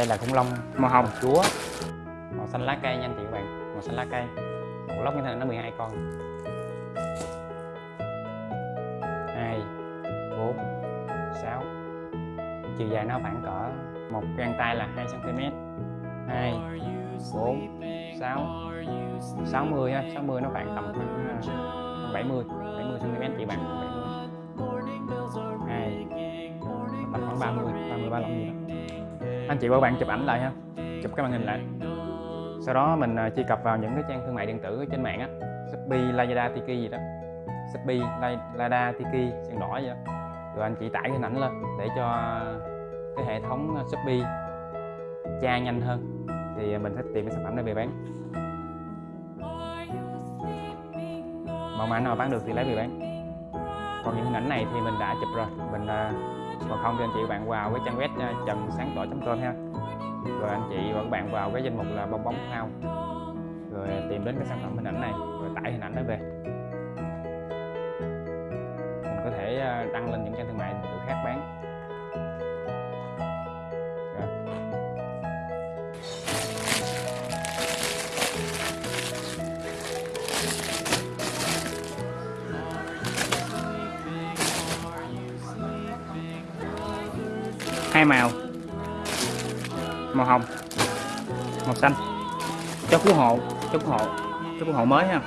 đây là khủng long màu hồng chúa. Màu xanh lá cây nha anh chị các bạn. Màu xanh lá cây. Một lốc như thế này nó 12 con. 2 4 6 chiều dài nó khoảng cỡ một gang tay là 2 cm 2 4 6 60 ha 60 nó khoảng tầm à, khoảng mươi 70 70 cm chị bạn. 2 tầm khoảng 30 30 35 gì đó anh chị và bạn chụp ảnh lại ha. Chụp cái màn hình lại. Sau đó mình à, truy cập vào những cái trang thương mại điện tử trên mạng á. Shopee, Lazada, Tiki gì đó. Shopee, Lazada, Tiki, sàn đỏ gì đó. Rồi anh chị tải hình ảnh lên để cho cái hệ thống à, Shopee tra nhanh hơn. Thì à, mình sẽ tìm cái sản phẩm này về bán. Mẫu mã nào bán được thì lấy về bán. Còn những hình ảnh này thì mình đã chụp rồi. Mình còn không thì anh chị bạn vào cái trang web ờ, trần sáng tỏ com ha. Rồi anh chị và các bạn vào cái danh mục là bong bóng phao rồi tìm đến cái sản phẩm hình ảnh này, rồi tải hình ảnh đó về. Mình có thể ờ, đăng lên những trang thương mại điện tử khác bán. Hai màu. Màu hồng. Màu xanh. Cho cứu hộ. Cho cứu hộ. Cho cứu hộ mới ha.